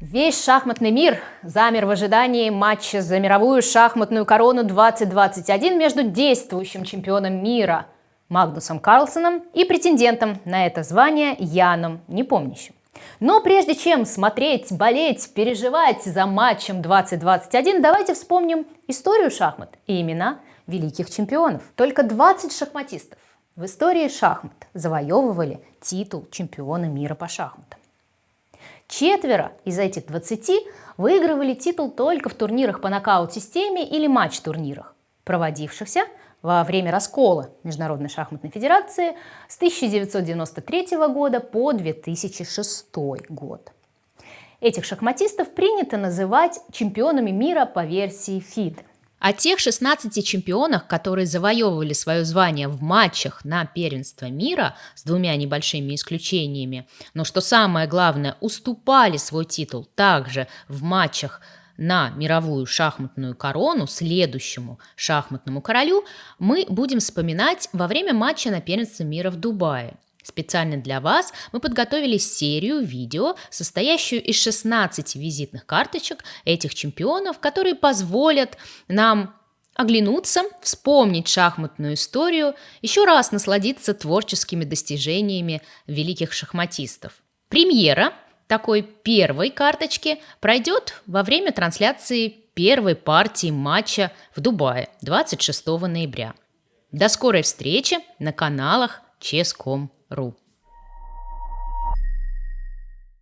Весь шахматный мир замер в ожидании матча за мировую шахматную корону 2021 между действующим чемпионом мира Магнусом Карлсоном и претендентом на это звание Яном Непомнящим. Но прежде чем смотреть, болеть, переживать за матчем 2021, давайте вспомним историю шахмат и имена великих чемпионов. Только 20 шахматистов в истории шахмат завоевывали титул чемпиона мира по шахматам. Четверо из этих 20 выигрывали титул только в турнирах по нокаут-системе или матч-турнирах, проводившихся во время раскола Международной шахматной федерации с 1993 года по 2006 год. Этих шахматистов принято называть чемпионами мира по версии ФИДE. О тех 16 чемпионах, которые завоевывали свое звание в матчах на первенство мира с двумя небольшими исключениями, но что самое главное, уступали свой титул также в матчах на мировую шахматную корону следующему шахматному королю, мы будем вспоминать во время матча на первенство мира в Дубае – Специально для вас мы подготовили серию видео, состоящую из 16 визитных карточек этих чемпионов, которые позволят нам оглянуться, вспомнить шахматную историю, еще раз насладиться творческими достижениями великих шахматистов. Премьера такой первой карточки пройдет во время трансляции первой партии матча в Дубае 26 ноября. До скорой встречи на каналах ru.